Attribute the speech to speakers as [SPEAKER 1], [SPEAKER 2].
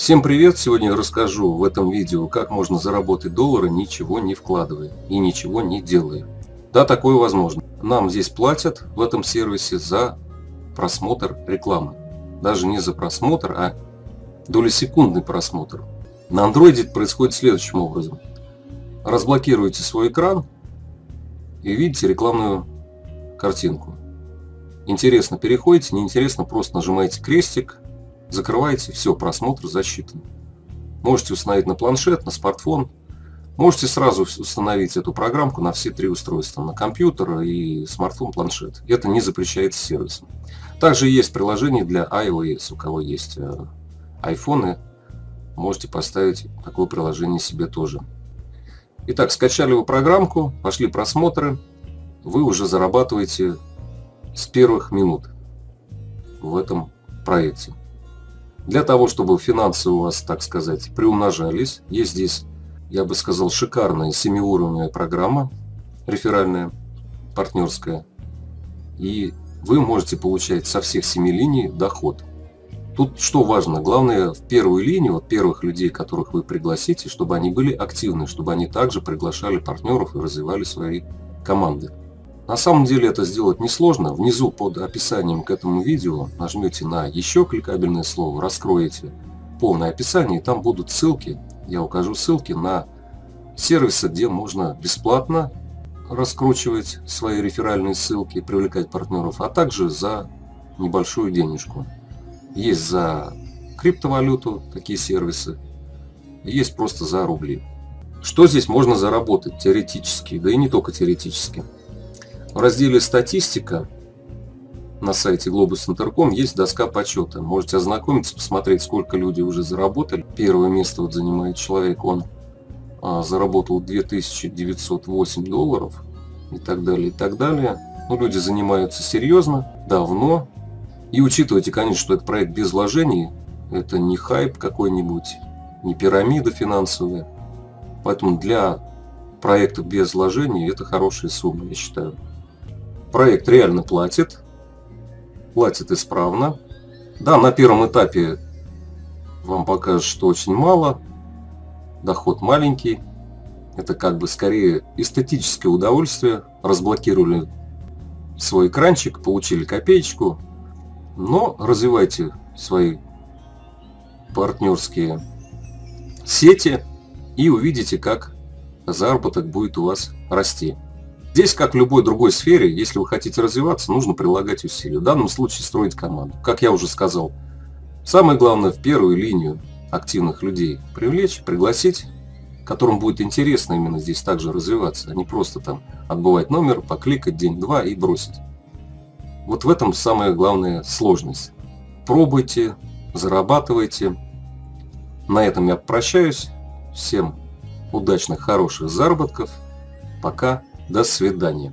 [SPEAKER 1] Всем привет! Сегодня я расскажу в этом видео, как можно заработать доллары, ничего не вкладывая и ничего не делая. Да, такое возможно. Нам здесь платят в этом сервисе за просмотр рекламы. Даже не за просмотр, а долесекундный просмотр. На андроиде происходит следующим образом. Разблокируете свой экран и видите рекламную картинку. Интересно переходите, неинтересно просто нажимаете крестик закрываете, все, просмотр засчитан. Можете установить на планшет, на смартфон. Можете сразу установить эту программку на все три устройства, на компьютер и смартфон, планшет. Это не запрещается сервисом. Также есть приложение для iOS, у кого есть э, айфоны, можете поставить такое приложение себе тоже. Итак, скачали вы программку, пошли просмотры, вы уже зарабатываете с первых минут в этом проекте. Для того, чтобы финансы у вас, так сказать, приумножались, есть здесь, я бы сказал, шикарная семиуровневая программа, реферальная, партнерская. И вы можете получать со всех семи линий доход. Тут что важно, главное в первую линию, вот первых людей, которых вы пригласите, чтобы они были активны, чтобы они также приглашали партнеров и развивали свои команды. На самом деле это сделать несложно. Внизу под описанием к этому видео нажмете на еще кликабельное слово, раскроете полное описание, и там будут ссылки, я укажу ссылки на сервисы, где можно бесплатно раскручивать свои реферальные ссылки, привлекать партнеров, а также за небольшую денежку. Есть за криптовалюту такие сервисы, есть просто за рубли. Что здесь можно заработать теоретически, да и не только теоретически. В разделе «Статистика» на сайте Globus.com есть доска почета. Можете ознакомиться, посмотреть, сколько люди уже заработали. Первое место вот занимает человек, он а, заработал 2908 долларов и так далее, и так далее. Ну, люди занимаются серьезно, давно. И учитывайте, конечно, что это проект без вложений, это не хайп какой-нибудь, не пирамида финансовая. Поэтому для проекта без вложений это хорошая сумма, я считаю. Проект реально платит, платит исправно. Да, на первом этапе вам покажут, что очень мало, доход маленький. Это как бы скорее эстетическое удовольствие. Разблокировали свой экранчик, получили копеечку. Но развивайте свои партнерские сети и увидите, как заработок будет у вас расти. Здесь, как в любой другой сфере, если вы хотите развиваться, нужно прилагать усилия. В данном случае строить команду. Как я уже сказал, самое главное в первую линию активных людей привлечь, пригласить, которым будет интересно именно здесь также развиваться, а не просто там отбывать номер, покликать день-два и бросить. Вот в этом самая главная сложность. Пробуйте, зарабатывайте. На этом я прощаюсь. Всем удачных, хороших заработков. Пока. До свидания.